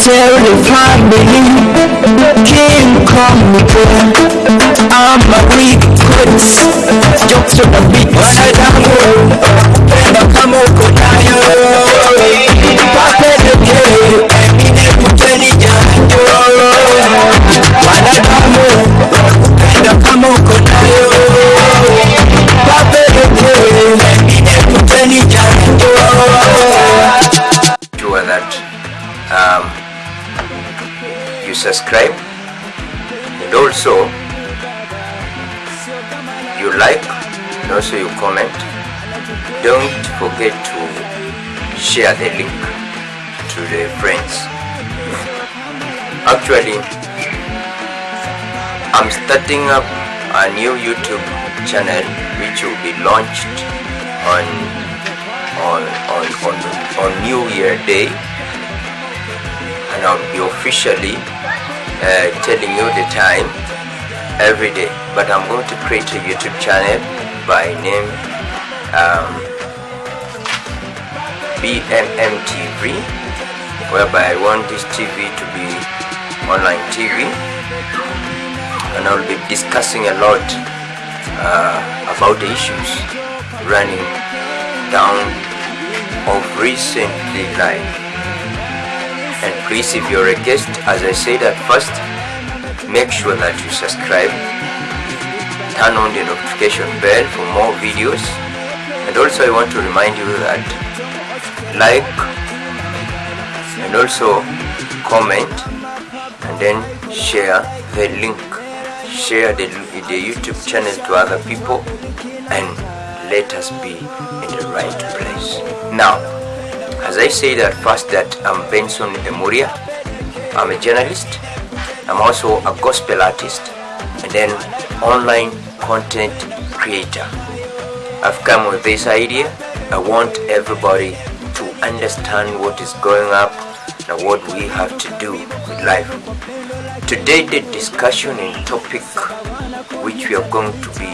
tell the family call me. Here I'm a weak quits Jokes on the beat Wanadamu Penda subscribe. And also you like and also you comment. Don't forget to share the link to the friends. Actually i'm starting up a new youtube channel which will be launched on on on on, on New Year Day, and I'll be officially uh, telling you the time every day. But I'm going to create a YouTube channel by name um, BMM TV, whereby I want this TV to be online TV, and I'll be discussing a lot uh, about the issues running down of recently life. And please, if you're a guest, as I said at first, make sure that you subscribe, turn on the notification bell for more videos, and also I want to remind you that like and also comment and then share the link, share the, the YouTube channel to other people, and let us be in the right place. Now, as I said at first that I'm Benson Emuria, I'm a journalist, I'm also a gospel artist, and then online content creator. I've come with this idea. I want everybody to understand what is going up and what we have to do with life. Today the discussion and topic which we are going to be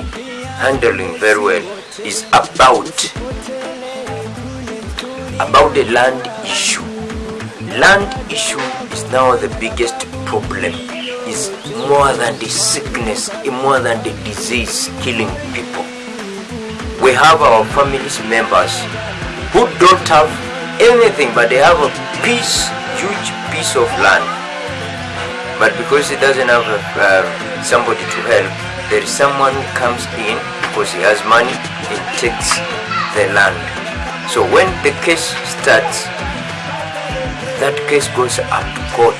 handling very well is about about the land issue. Land issue is now the biggest problem. It's more than the sickness, more than the disease killing people. We have our families members who don't have anything, but they have a piece, huge piece of land. But because he doesn't have a, uh, somebody to help, there is someone comes in because he has money and takes the land. So when the case starts, that case goes up to court,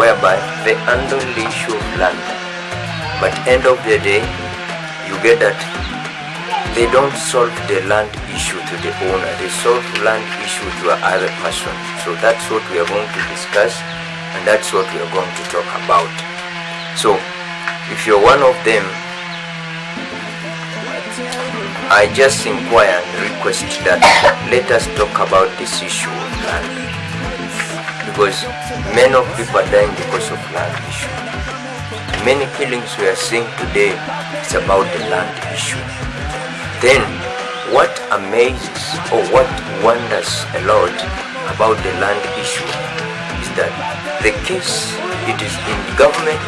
whereby they handle the issue of land. But end of the day, you get that they don't solve the land issue to the owner, they solve land issue to another person. So that's what we are going to discuss and that's what we are going to talk about. So if you're one of them, I just inquire and request that let us talk about this issue of land. Because many of people are dying because of land issue. Many killings we are seeing today is about the land issue. Then what amazes or what wonders a lot about the land issue is that the case it is in government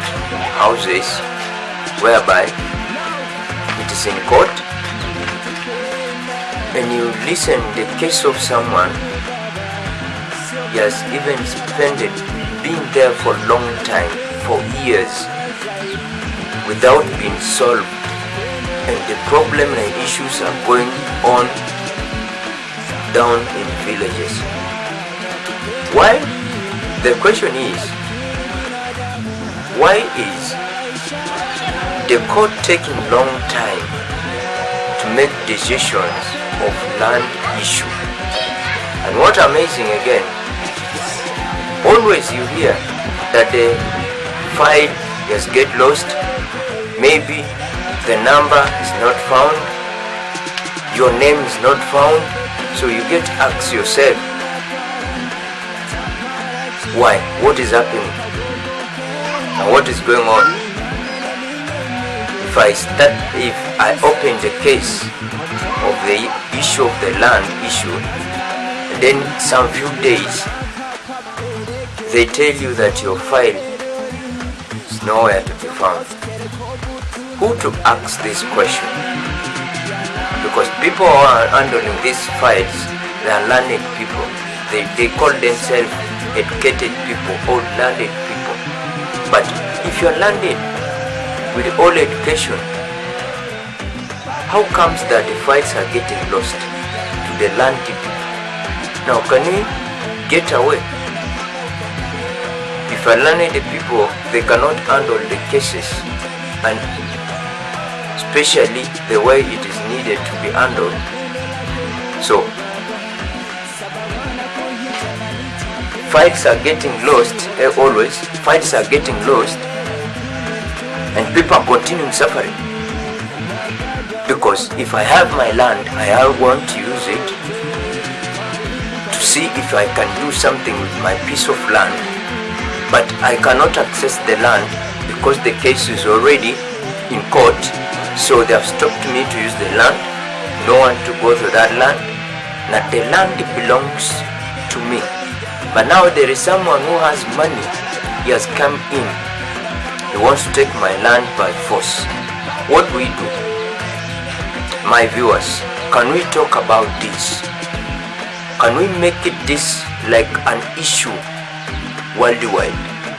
houses whereby it is in court and you listen the case of someone he has even spent it being there for a long time for years without being solved. And the problem and issues are going on down in villages. Why? The question is why is the court taking long time to make decisions of land issue. And what amazing again always you hear that the file just get lost. Maybe the number is not found. Your name is not found. So you get to ask yourself why? What is happening? And what is going on? If i start if i open the case of the issue of the land issue and then some few days they tell you that your file is nowhere to be found. Who to ask this question? Because people who are handling these files, they are learned people. They, they call themselves educated people or learned people. But if you are learned with all education, how comes that the files are getting lost to the land people? Now can we get away? If a learned people, they cannot handle the cases and especially the way it is needed to be handled. So, fights are getting lost eh, always, fights are getting lost and people are continuing suffering. Because if I have my land, I want to use it to see if I can do something with my piece of land, but I cannot access the land because the case is already in court, so they have stopped me to use the land, no one to go to that land. Now the land belongs to me. But now there is someone who has money, he has come in, he wants to take my land by force. What do we do? My viewers, can we talk about this? Can we make it this like an issue worldwide?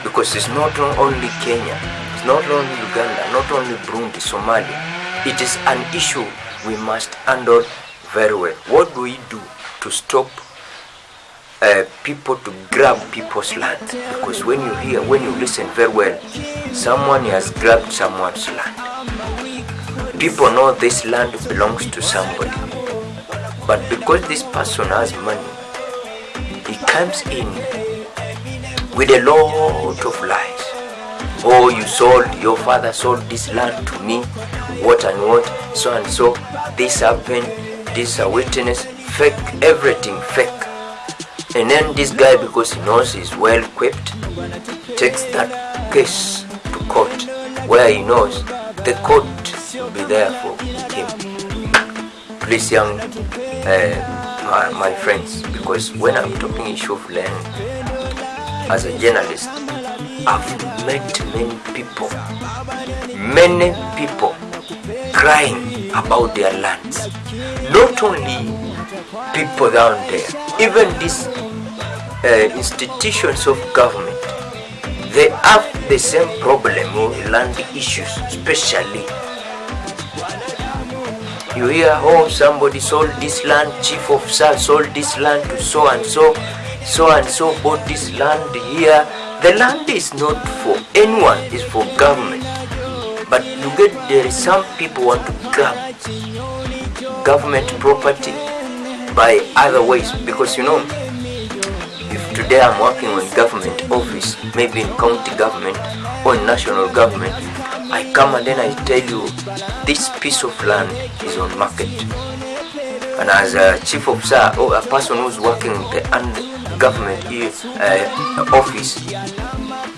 Because it's not only Kenya, it's not only Uganda, not only Burundi, Somalia. It is an issue we must handle very well. What do we do to stop uh, people to grab people's land? Because when you hear, when you listen very well, someone has grabbed someone's land. People know this land belongs to somebody. But because this person has money, he comes in with a lot of lies. Oh, you sold, your father sold this land to me, what and what, so and so, this happened, this a witness, fake, everything fake. And then this guy, because he knows he's well equipped, takes that case to court, where he knows the court will be there for him. Please, young, uh, my, my friends, because when I'm talking issue of land, as a journalist, I've met many people, many people crying about their lands. Not only people down there, even these uh, institutions of government, they have the same problem with land issues, especially. You hear, oh, somebody sold this land, chief officer sold this land to so and so, so and so bought this land here. The land is not for anyone, it's for government. But you get there some people want to grab government property by other ways because you know if today I'm working on government office, maybe in county government or national government, I come and then I tell you this piece of land is on market. And as a chief officer or a person who's working in the government uh, office,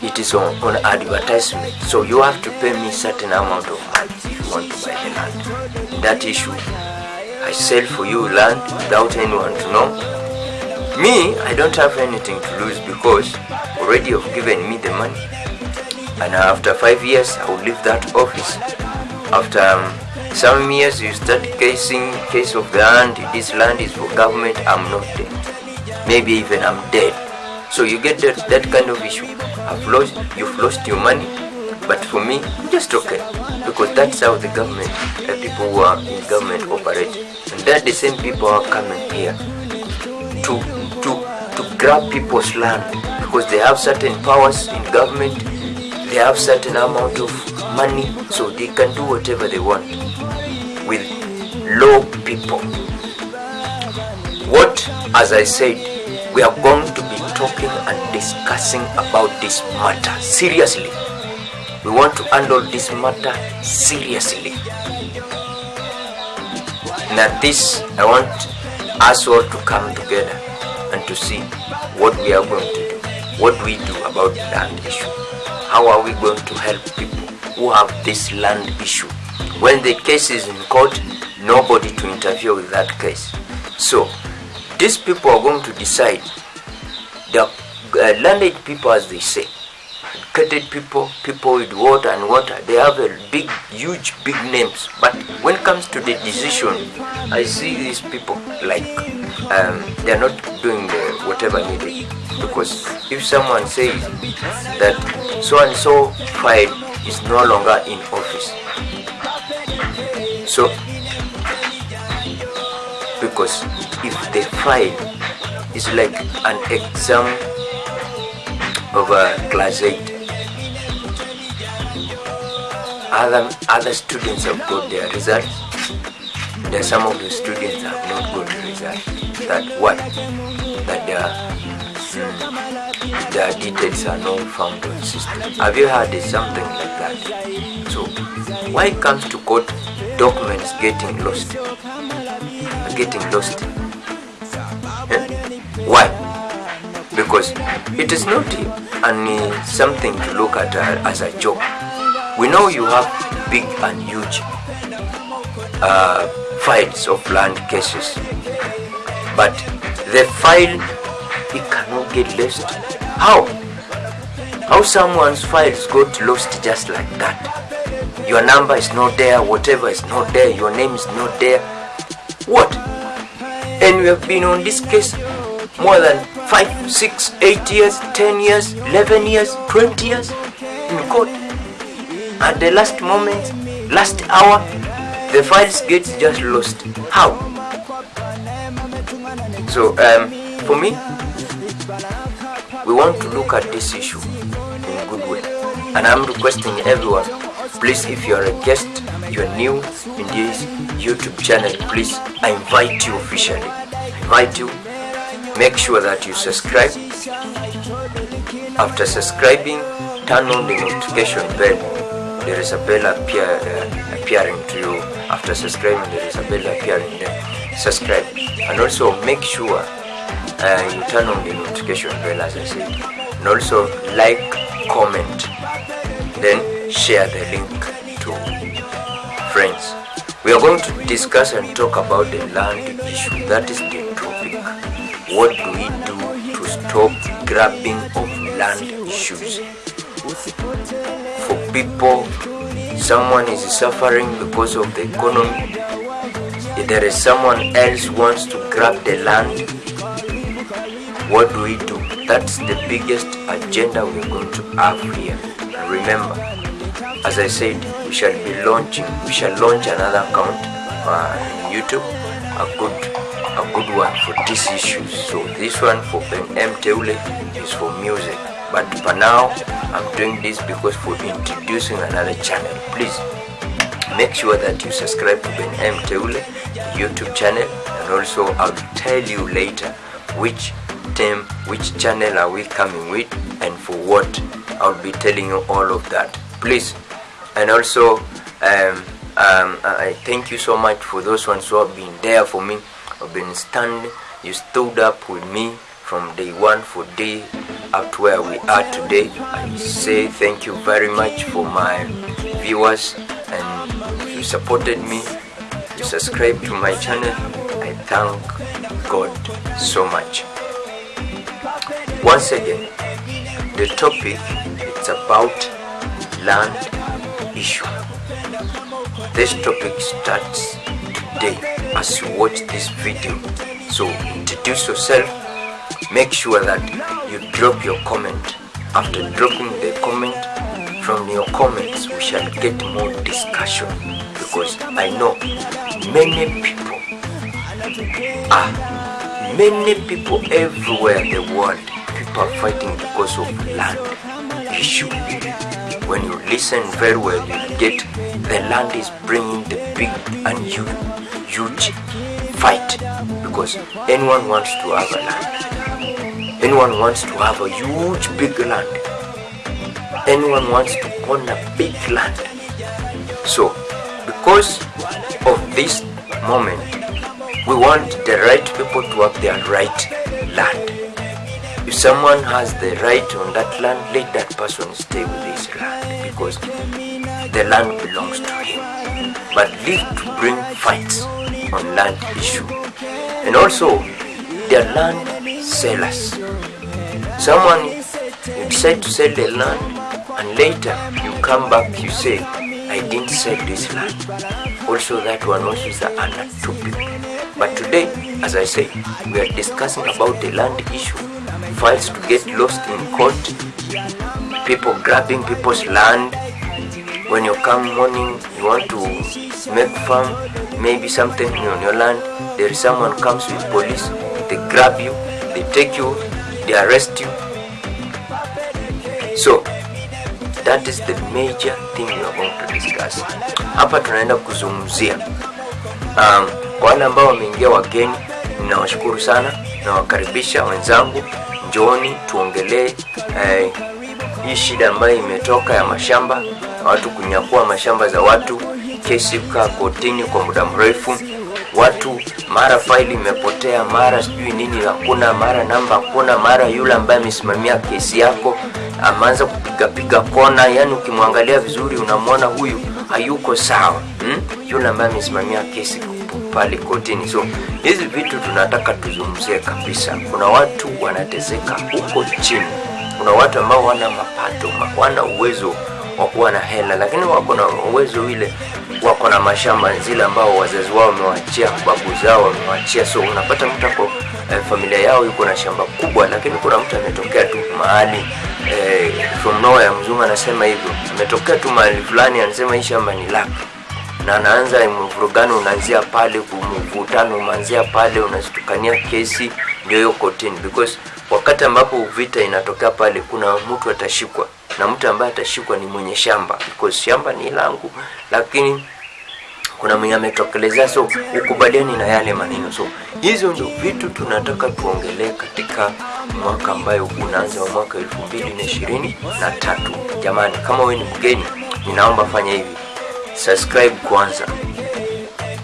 it is on, on advertisement. So you have to pay me certain amount of money if you want to buy the land. That issue, I sell for you land without anyone to know. Me, I don't have anything to lose because already you've given me the money. And after five years, I will leave that office. After um, some years, you start casing case of the land. This land is for government. I'm not there. Maybe even I'm dead. So you get that, that kind of issue. I've lost, you've lost your money. But for me, just okay. Because that's how the government, the people who are in government operate. And they're the same people who are coming here to, to, to grab people's land. Because they have certain powers in government. They have certain amount of money. So they can do whatever they want with low people. What, as I said, we are going to be talking and discussing about this matter seriously. We want to handle this matter seriously. Now, this I want us all to come together and to see what we are going to do. What we do about land issue? How are we going to help people who have this land issue? When the case is in court, nobody to interfere with that case. So, these people are going to decide the uh, landed people, as they say, educated people, people with water and water, they have a big, huge, big names. But when it comes to the decision, I see these people like um, they are not doing the whatever needed. Because if someone says that so and so file is no longer in office, so because if the file is like an exam of a class 8 other other students have got their results there some of the students have not got the result that what that their mm, their details are not found on system have you heard something like that? So why comes to court documents getting lost? Getting lost. Eh? why? Because it is not only something to look at uh, as a joke. We know you have big and huge uh, files of land cases. But the file it cannot get lost how? How someone's files got lost just like that? Your number is not there whatever is not there your name is not there. What? And we have been on this case more than 5 6 8 years 10 years 11 years 20 years in court. At the last moment last hour the files get just lost. How? So um, for me we want to look at this issue in a good way. And i'm requesting everyone please if you are a guest you are new in this youtube channel please i invite you officially. I invite you make sure that you subscribe. After subscribing turn on the notification bell. There is a bell appear, uh, appearing to you. After subscribing there is a bell appearing there. Subscribe. And also make sure uh, you turn on the notification bell as i said. And also like comment then share the link to friends. We are going to discuss and talk about the land issue. That is the topic. What do we do to stop grabbing of land issues? For people someone is suffering because of the economy. If there is someone else wants to grab the land what do we do? That's the biggest agenda we're going to have here. And remember as i said we shall be launching we shall launch another account uh, on youtube. A good a good one for these issues so this one for m teule is for music. But for now i'm doing this because for introducing another channel. Please make sure that you subscribe to ben m teule youtube channel. And also i'll tell you later which which channel are we coming with and for what i'll be telling you all of that please and also um, um, I thank you so much for those ones who have been there for me, have been standing. You stood up with me from day one for day up to where we are today. I say thank you very much for my viewers and you supported me. You subscribed to my channel. I thank God so much. Once again, the topic is about land issue. This topic starts today as you watch this video. So introduce yourself, make sure that you drop your comment. After dropping the comment, from your comments we shall get more discussion because I know many people are many people everywhere in the world are fighting because of land issue. When you listen very well you get the land is bringing the big and huge fight because anyone wants to have a land. Anyone wants to have a huge big land. Anyone wants to own a big land. So because of this moment we want the right people to have their right land if someone has the right on that land let that person stay with his land because the land belongs to him. But leave to bring fights on land issue. And also their land sellers. Someone you decide to sell the land and later you come back you say i didn't sell this land. Also that one also is an topic but today as i say we are discussing about the land issue files to get lost in court people grabbing people's land. When you come morning you want to make farm maybe something on your land. There is someone comes with police they grab you they take you they arrest you. So that is the major thing we are going to discuss. Hapa tunaenda kuzungumzia. Um, wale ambao wameingia wageni ninawashukuru sana nawakaribisha wenzangu njooni tuongelee eh, hii shida ambayo imetoka ya mashamba watu kunyakua mashamba za watu kesi kaa kotini kwa muda mrefu watu mara faili imepotea mara sijui nini hakuna mara namba hakuna mara yule ambaye amesimamia kesi yako ameanza kupigapiga kona yani ukimwangalia vizuri unamwona huyu hayuko sawa hmm? yule ambaye amesimamia kesi pale kotini. So hizi vitu tunataka tuzungumzie kabisa. Kuna watu wanateseka huko chini. Kuna watu ambao wana mapato wana uwezo wa kuwa na hela lakini wako na uwezo ile wako na mashamba zile ambao wazazi wao wamewachia babu zao wamewachia. So unapata mtu ako eh, familia yao yuko na shamba kubwa lakini kuna mtu ametokea tu mahali eh, from nowhere mzungu anasema hivyo ametokea tu mahali fulani anasema hii shamba ni lake na anaanza mvurugano unaanzia pale mvutano unaanzia pale unazitukania kesi ndio hiyo kotini. Because wakati ambapo vita inatokea pale kuna mtu atashikwa. Na mtu ambaye atashikwa ni mwenye shamba. Because shamba ni langu lakini kuna mwenye ametokelezea so ukubaliani na yale maneno. So hizo ndio vitu tunataka tuongelee katika mwaka ambayo unaanza wa mwaka elfu mbili na ishirini na tatu. Jamani kama wewe ni mgeni ninaomba fanya hivi subscribe kwanza.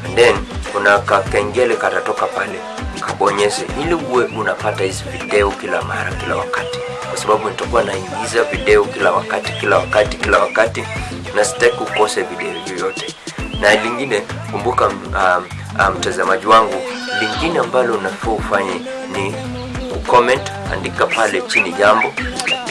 And then kuna kakengele katatoka pale kabonyeze ili uwe unapata hizi video kila mara kila wakati. Kwa sababu nitakuwa naingiza video kila wakati kila wakati kila wakati na sitaki ukose video yoyote na lingine kumbuka um, mtazamaji um, wangu lingine ambalo unafaa ufanye ni kucomment andika pale chini jambo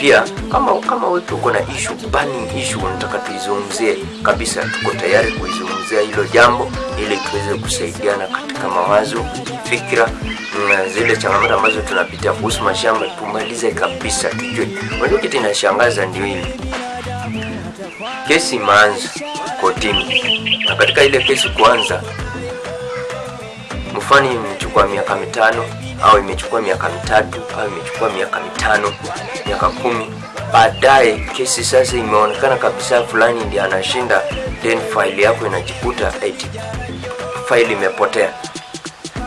pia. Kama kama wewe uko na issue burning issue unataka tuizungumzie kabisa tuko tayari kuizungumzia hilo jambo ili tuweze kusaidiana katika mawazo fikra zile changamoto ambazo tunapitia kuhusu mashamba tumalize kabisa tujue. Unajua kitu inashangaza ndio hili. Kesi imeanza kotini. Na katika ile kesi kuanza mfano imechukua miaka mitano au imechukua miaka mitatu au imechukua miaka mitano miaka kumi. Baadaye kesi sasa imeonekana kabisa fulani ndi anashinda then faili yako inajikuta eti faili imepotea.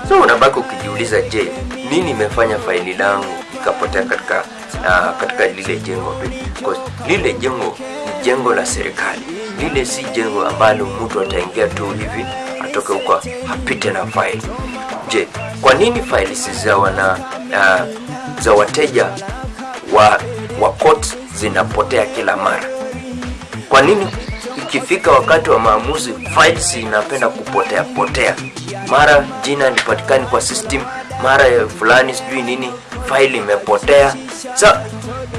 So unabaki ukijiuliza je nini imefanya faili langu ikapotea katika uh, katika lile jengo? Because lile jengo ni jengo la serikali. Lile si jengo ambalo mtu ataingia tu hivi atoke huko apite na faili je kwa nini faili za wana uh, za wateja wa wa court zinapotea kila mara? Kwa nini ikifika wakati wa maamuzi files inapenda kupotea potea? Mara jina lipatikani kwa system mara fulani sijui nini faili imepotea. Sa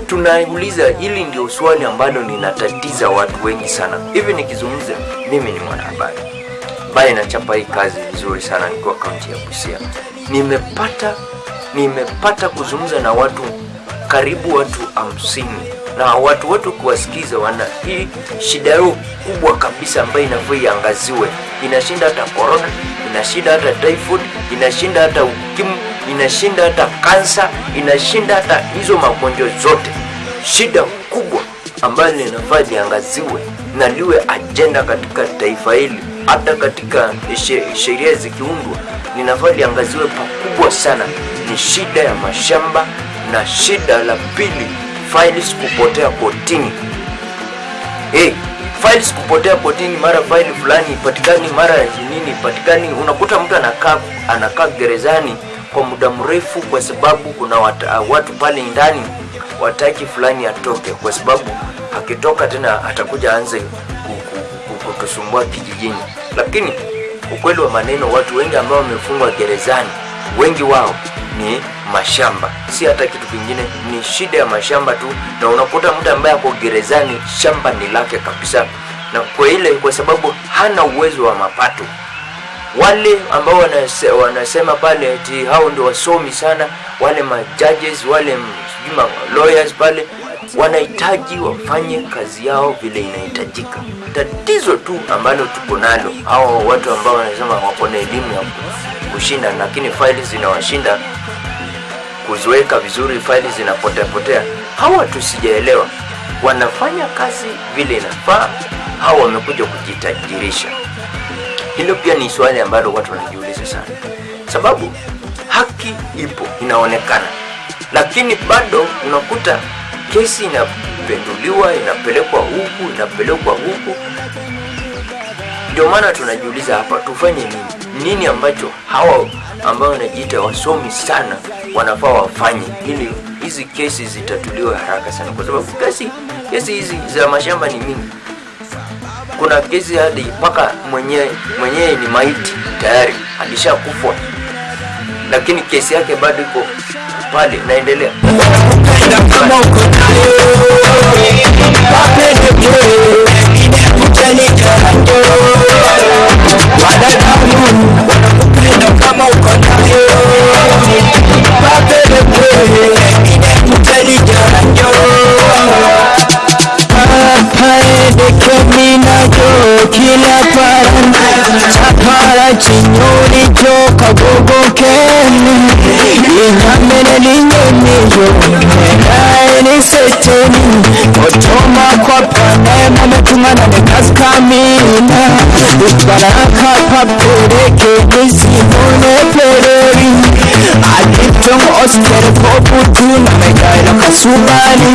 tunauliza hili ndio swali ambalo linatatiza watu wengi sana. Hivi nikizungumza mimi ni mwanahabari ambaye inachapa hii kazi vizuri sana nikiwa kaunti ya busia. Nimepata nimepata kuzungumza na watu karibu watu hamsini na watu wote kuwasikiza wana hii shida yao kubwa kabisa ambayo inafaa iangaziwe inashinda hata corona inashinda hata typhoid inashinda hata ukimu inashinda hata kansa inashinda hata hizo magonjwa zote. Shida kubwa ambayo linafaa liangaziwe na liwe ajenda katika taifa hili hata katika sheria zikiundwa linafaa liangaziwe pakubwa sana. Ni shida ya mashamba na shida la pili files kupotea kotini. Hey, files kupotea kotini mara faili fulani ipatikani mara nini ipatikani. Unakuta mtu anakaa anakaa gerezani kwa muda mrefu kwa sababu kuna wata, watu pale ndani wataki fulani atoke kwa sababu akitoka tena atakuja anze kutusumbua kijijini. Lakini ukweli wa maneno watu wengi ambao wamefungwa gerezani wengi wao ni mashamba. Si hata kitu kingine ni shida ya mashamba tu. Na unakuta mtu ambaye ako gerezani shamba ni lake kabisa. Na kwa ile kwa sababu hana uwezo wa mapato. Wale ambao wanase, wanasema pale ti hao ndio wasomi sana wale majudges wale lawyers pale wanahitaji wafanye kazi yao vile inahitajika. Tatizo tu ambalo tuko nalo hao watu ambao wanasema wako na elimu ya kushinda lakini faili zinawashinda kuziweka vizuri faili zinapotea potea hawa tusijaelewa wanafanya kazi vile inafaa au wamekuja kujitajirisha. Hilo pia ni swali ambalo watu wanajiuliza sana. Sababu haki ipo inaonekana. Lakini bado unakuta kesi inapenduliwa inapelekwa huku inapelekwa huku. Ndio maana tunajiuliza hapa tufanye nini? Nini ambacho hawa ambao wanajiita wasomi sana wanafaa wafanye ili hizi kesi zitatuliwe haraka sana? Kwa sababu kesi kesi hizi za mashamba ni mingi. Kuna kesi hadi mpaka mwenyewe mwenyewe ni maiti tayari alishakufwa lakini kesi yake bado iko pale naendelea. Kama uko nayo عسكر فوق والدون ما يجاي لك السوباني